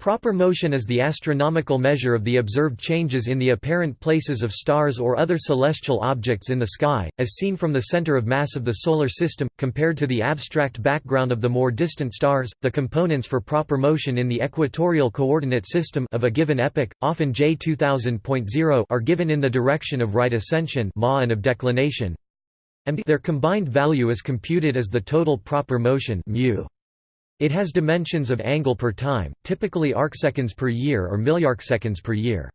Proper motion is the astronomical measure of the observed changes in the apparent places of stars or other celestial objects in the sky, as seen from the center of mass of the Solar System, compared to the abstract background of the more distant stars. The components for proper motion in the equatorial coordinate system of a given epoch, often J 2000.0, are given in the direction of right ascension and of declination. Their combined value is computed as the total proper motion mu. It has dimensions of angle per time, typically arcseconds per year or milliarcseconds per year.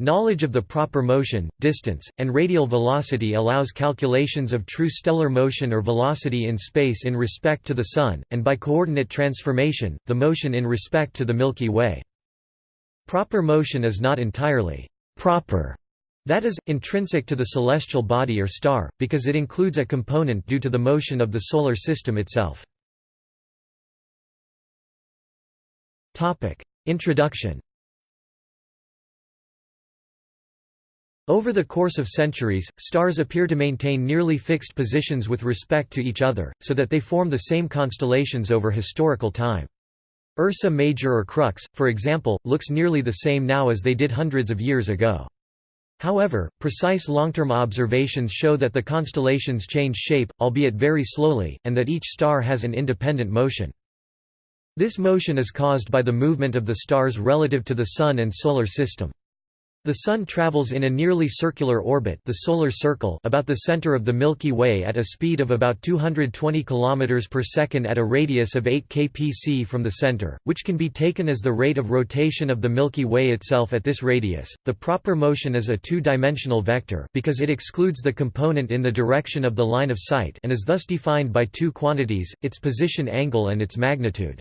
Knowledge of the proper motion, distance, and radial velocity allows calculations of true stellar motion or velocity in space in respect to the Sun, and by coordinate transformation, the motion in respect to the Milky Way. Proper motion is not entirely «proper», that is, intrinsic to the celestial body or star, because it includes a component due to the motion of the Solar System itself. Introduction Over the course of centuries, stars appear to maintain nearly fixed positions with respect to each other, so that they form the same constellations over historical time. Ursa Major or Crux, for example, looks nearly the same now as they did hundreds of years ago. However, precise long-term observations show that the constellations change shape, albeit very slowly, and that each star has an independent motion. This motion is caused by the movement of the stars relative to the Sun and Solar System. The Sun travels in a nearly circular orbit the solar circle about the center of the Milky Way at a speed of about 220 km per second at a radius of 8 kpc from the center, which can be taken as the rate of rotation of the Milky Way itself at this radius. The proper motion is a two-dimensional vector because it excludes the component in the direction of the line of sight and is thus defined by two quantities, its position angle and its magnitude.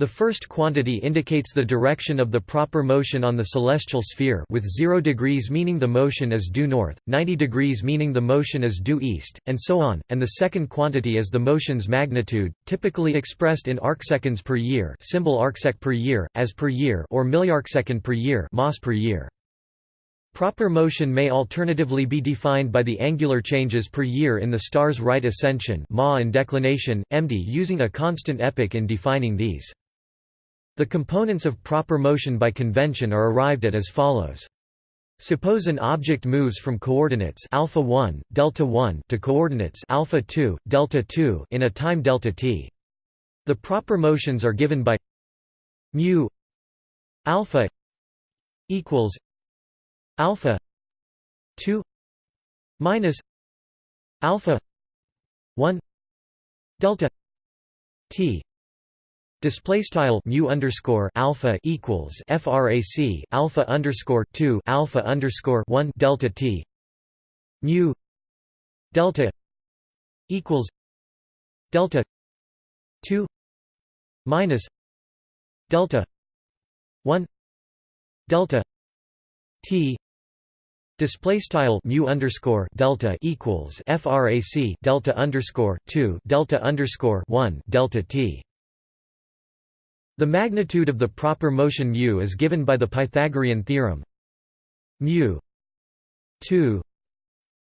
The first quantity indicates the direction of the proper motion on the celestial sphere with 0 degrees meaning the motion is due north, 90 degrees meaning the motion is due east, and so on, and the second quantity is the motion's magnitude, typically expressed in arcseconds per year symbol arcsec per year, as per year or milliarcsecond per year mas per year. Proper motion may alternatively be defined by the angular changes per year in the star's right ascension ma and declination, MD using a constant epoch in defining these. The components of proper motion by convention are arrived at as follows. Suppose an object moves from coordinates alpha 1, delta 1 to coordinates alpha 2, delta 2 in a time delta t. The proper motions are given by mu alpha equals alpha 2 minus alpha 1 delta t Display style mu underscore alpha equals frac alpha underscore two alpha underscore one delta t. Mu delta equals delta two minus delta one delta t. Display style mu underscore delta equals frac delta underscore two delta underscore one delta t the magnitude of the proper motion mu is given by the Pythagorean theorem. Mu 2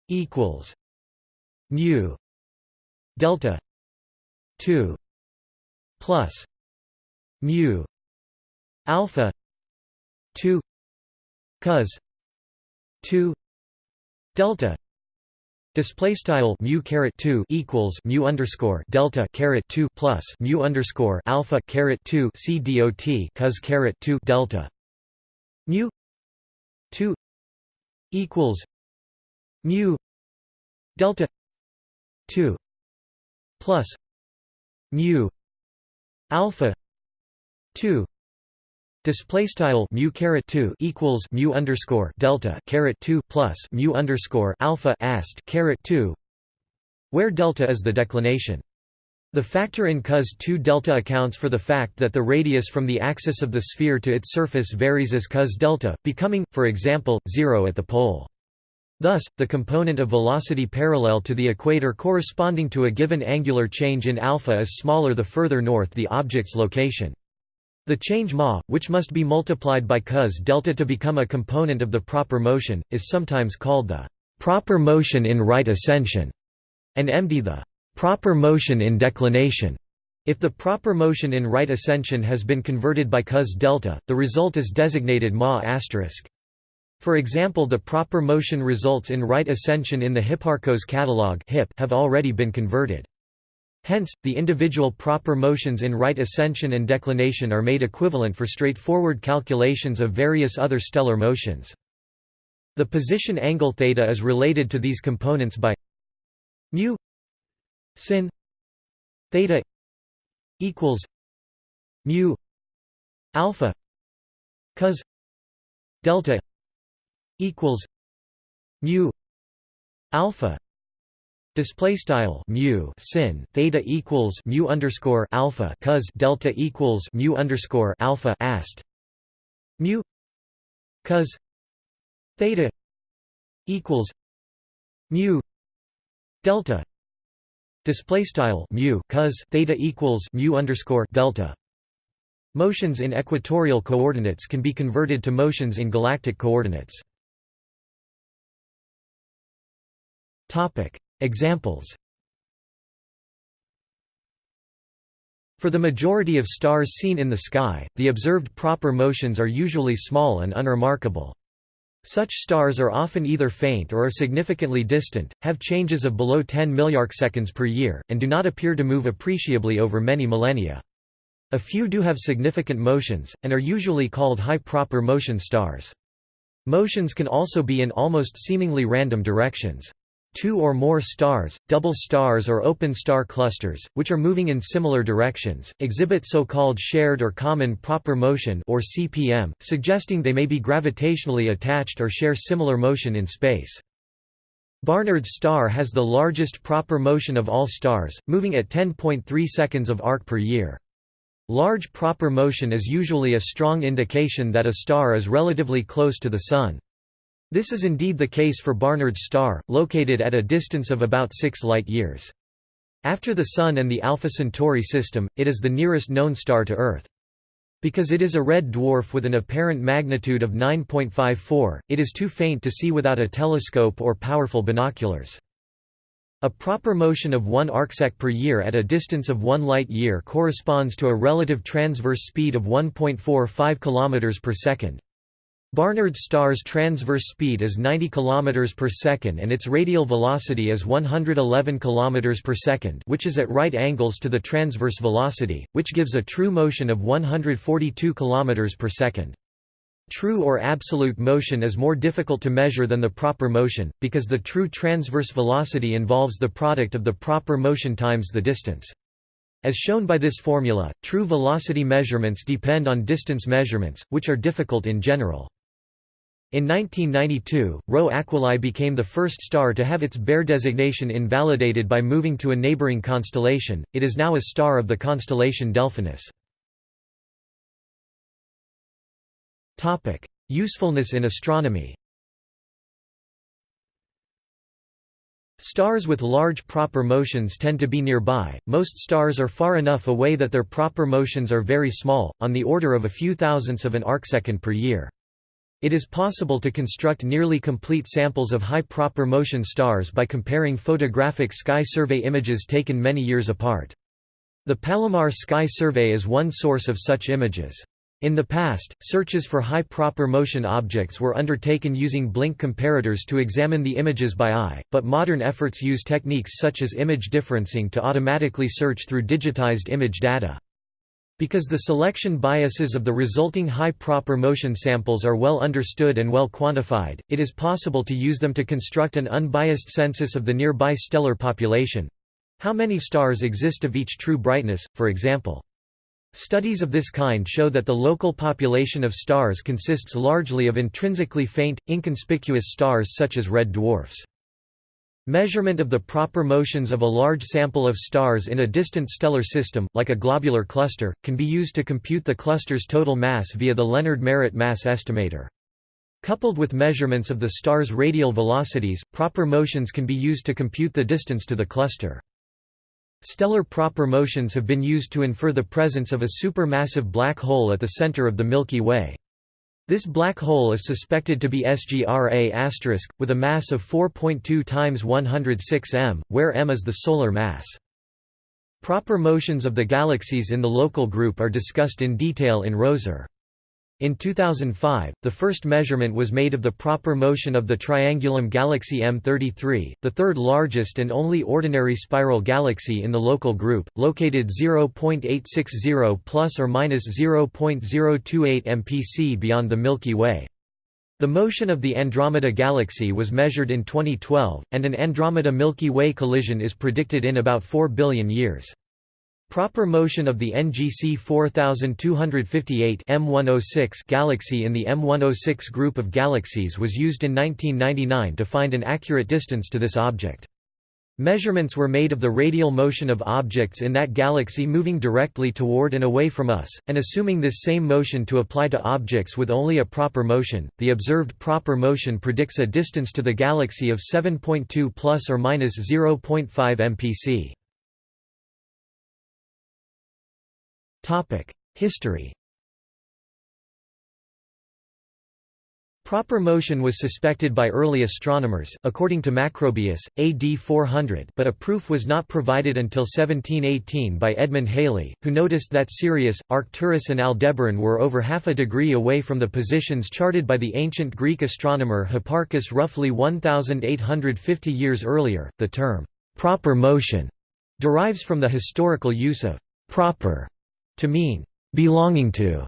equals mu delta 2 plus mu alpha 2 cos 2 delta Display style mu caret two equals mu underscore delta caret two plus mu underscore alpha caret two c dot cos caret two delta. Mu two equals mu delta two plus mu alpha two Display style mu caret two equals mu underscore delta caret two plus mu underscore alpha ast caret two, where delta is the declination. The factor in cos 2 delta accounts for the fact that the radius from the axis of the sphere to its surface varies as cos delta, becoming, for example, zero at the pole. Thus, the component of velocity parallel to the equator corresponding to a given angular change in alpha is smaller the further north the object's location. The change ma, which must be multiplied by cos delta to become a component of the proper motion, is sometimes called the proper motion in right ascension, and md the proper motion in declination. If the proper motion in right ascension has been converted by cos delta, the result is designated ma asterisk. For example the proper motion results in right ascension in the Hipparcos catalog have already been converted. Hence, the individual proper motions in right ascension and declination are made equivalent for straightforward calculations of various other stellar motions. The position angle theta is related to these components by mu sin theta equals mu alpha cos delta equals mu alpha Display style mu sin theta equals mu underscore alpha cos delta equals mu underscore alpha ast. Mu cos theta equals mu delta display style mu cos theta equals mu underscore delta. Motions in equatorial coordinates can be converted to motions in galactic coordinates. Topic Examples For the majority of stars seen in the sky, the observed proper motions are usually small and unremarkable. Such stars are often either faint or are significantly distant, have changes of below 10 milliarcseconds per year, and do not appear to move appreciably over many millennia. A few do have significant motions, and are usually called high proper motion stars. Motions can also be in almost seemingly random directions. Two or more stars, double stars or open star clusters, which are moving in similar directions, exhibit so-called shared or common proper motion or CPM, suggesting they may be gravitationally attached or share similar motion in space. Barnard's star has the largest proper motion of all stars, moving at 10.3 seconds of arc per year. Large proper motion is usually a strong indication that a star is relatively close to the Sun. This is indeed the case for Barnard's star, located at a distance of about 6 light-years. After the Sun and the Alpha Centauri system, it is the nearest known star to Earth. Because it is a red dwarf with an apparent magnitude of 9.54, it is too faint to see without a telescope or powerful binoculars. A proper motion of 1 arcsec per year at a distance of 1 light-year corresponds to a relative transverse speed of 1.45 km per second. Barnard's star's transverse speed is 90 km per second and its radial velocity is 111 km per second which is at right angles to the transverse velocity, which gives a true motion of 142 km per second. True or absolute motion is more difficult to measure than the proper motion, because the true transverse velocity involves the product of the proper motion times the distance. As shown by this formula, true velocity measurements depend on distance measurements, which are difficult in general. In 1992, Rho Aquilae became the first star to have its Bayer designation invalidated by moving to a neighboring constellation, it is now a star of the constellation Delphinus. Usefulness in astronomy Stars with large proper motions tend to be nearby, most stars are far enough away that their proper motions are very small, on the order of a few thousandths of an arcsecond per year. It is possible to construct nearly complete samples of high proper motion stars by comparing photographic sky survey images taken many years apart. The Palomar Sky Survey is one source of such images. In the past, searches for high proper motion objects were undertaken using blink comparators to examine the images by eye, but modern efforts use techniques such as image differencing to automatically search through digitized image data. Because the selection biases of the resulting high proper motion samples are well understood and well quantified, it is possible to use them to construct an unbiased census of the nearby stellar population. How many stars exist of each true brightness, for example. Studies of this kind show that the local population of stars consists largely of intrinsically faint, inconspicuous stars such as red dwarfs. Measurement of the proper motions of a large sample of stars in a distant stellar system, like a globular cluster, can be used to compute the cluster's total mass via the Leonard-Merritt mass estimator. Coupled with measurements of the star's radial velocities, proper motions can be used to compute the distance to the cluster. Stellar proper motions have been used to infer the presence of a supermassive black hole at the center of the Milky Way. This black hole is suspected to be SGRA*, with a mass of 4.2 times 106 m, where m is the solar mass. Proper motions of the galaxies in the local group are discussed in detail in Roser. In 2005, the first measurement was made of the proper motion of the Triangulum galaxy M33, the third largest and only ordinary spiral galaxy in the local group, located 0.860 plus or minus 0.028 mpc beyond the Milky Way. The motion of the Andromeda galaxy was measured in 2012, and an Andromeda-Milky Way collision is predicted in about 4 billion years. Proper motion of the NGC 4258 M106 galaxy in the M106 group of galaxies was used in 1999 to find an accurate distance to this object. Measurements were made of the radial motion of objects in that galaxy moving directly toward and away from us, and assuming this same motion to apply to objects with only a proper motion, the observed proper motion predicts a distance to the galaxy of 7.2 plus or minus 0.5 mpc. History Proper motion was suspected by early astronomers, according to Macrobius, AD 400 but a proof was not provided until 1718 by Edmund Halley, who noticed that Sirius, Arcturus and Aldebaran were over half a degree away from the positions charted by the ancient Greek astronomer Hipparchus roughly 1,850 years earlier. The term, proper motion, derives from the historical use of proper to mean belonging to,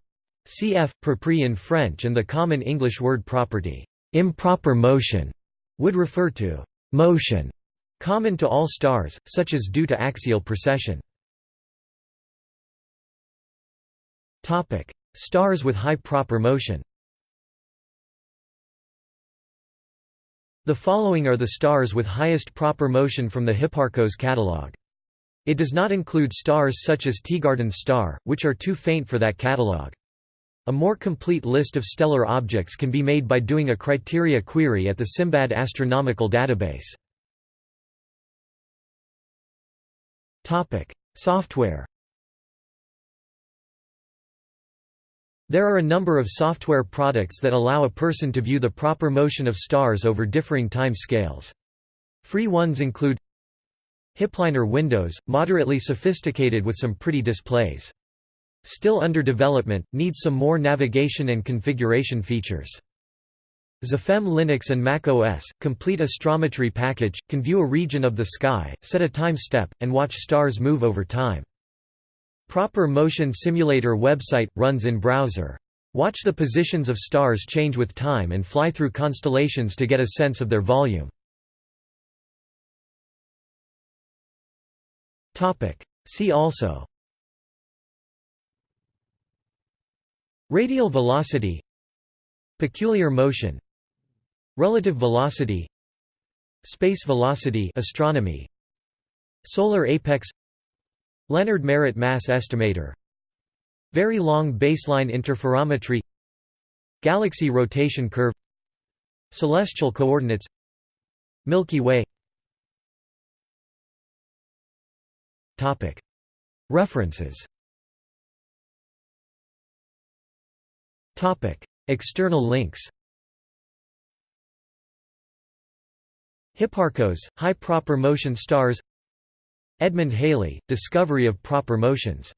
cf. propre in French and the common English word property. Improper motion would refer to motion common to all stars, such as due to axial precession. Stars with high proper motion The following are the stars with highest proper motion from the Hipparcos catalogue. It does not include stars such as Teegarden's star, which are too faint for that catalogue. A more complete list of stellar objects can be made by doing a criteria query at the Simbad Astronomical Database. Topic: Software There are a number of software products that allow a person to view the proper motion of stars over differing time scales. Free ones include Hipliner Windows, moderately sophisticated with some pretty displays. Still under development, needs some more navigation and configuration features. XEphem Linux and Mac OS, complete astrometry package, can view a region of the sky, set a time step, and watch stars move over time. Proper Motion Simulator website, runs in browser. Watch the positions of stars change with time and fly through constellations to get a sense of their volume. See also. Radial velocity. Peculiar motion. Relative velocity. Space velocity astronomy. Solar apex. Leonard Merritt mass estimator. Very long baseline interferometry. Galaxy rotation curve. Celestial coordinates. Milky Way References. External links. Hipparcos, high proper motion stars. Edmund Halley, discovery of proper motions